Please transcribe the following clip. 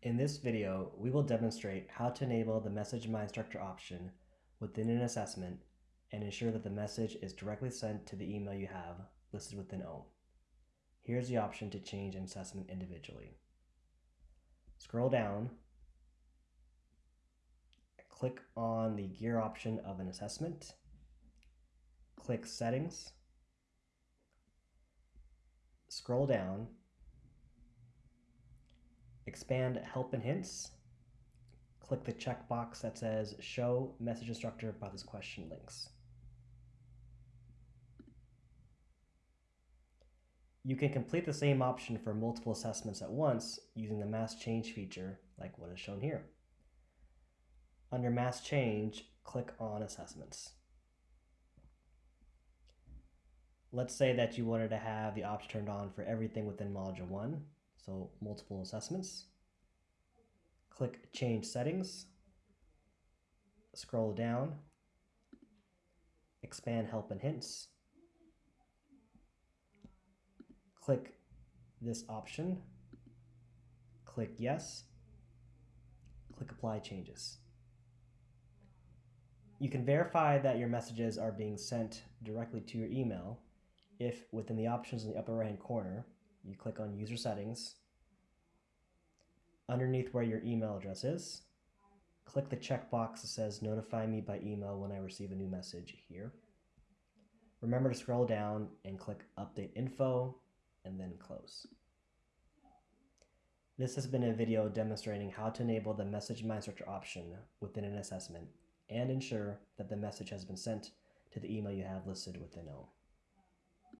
In this video, we will demonstrate how to enable the Message My Instructor option within an assessment and ensure that the message is directly sent to the email you have listed within OHM. Here's the option to change an assessment individually. Scroll down, click on the gear option of an assessment, click Settings, scroll down Expand Help and Hints. Click the checkbox that says Show Message Instructor about this question links. You can complete the same option for multiple assessments at once using the Mass Change feature like what is shown here. Under Mass Change, click on Assessments. Let's say that you wanted to have the option turned on for everything within Module 1 so multiple assessments. Click Change Settings. Scroll down. Expand Help and Hints. Click this option. Click Yes. Click Apply Changes. You can verify that your messages are being sent directly to your email if within the options in the upper right hand corner you click on user settings. Underneath where your email address is, click the checkbox that says notify me by email when I receive a new message here. Remember to scroll down and click update info and then close. This has been a video demonstrating how to enable the Message My Instructor option within an assessment and ensure that the message has been sent to the email you have listed within OHM.